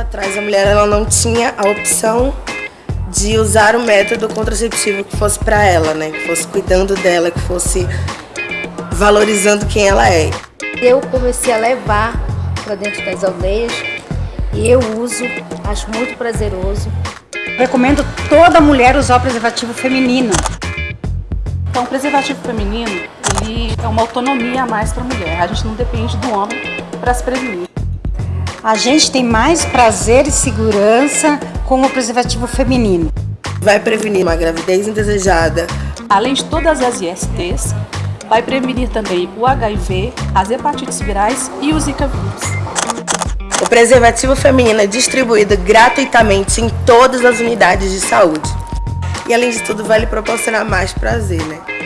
atrás a mulher ela não tinha a opção de usar o método contraceptivo que fosse para ela, né? Que fosse cuidando dela, que fosse valorizando quem ela é. Eu comecei a levar para dentro das aldeias e eu uso, acho muito prazeroso. Recomendo toda mulher usar o preservativo feminino. Então, o preservativo feminino, ele é uma autonomia a mais para a mulher. A gente não depende do homem para se prevenir. A gente tem mais prazer e segurança com o preservativo feminino. Vai prevenir uma gravidez indesejada. Além de todas as ISTs, vai prevenir também o HIV, as hepatites virais e o Zika vírus. O preservativo feminino é distribuído gratuitamente em todas as unidades de saúde. E além de tudo, vai lhe proporcionar mais prazer, né?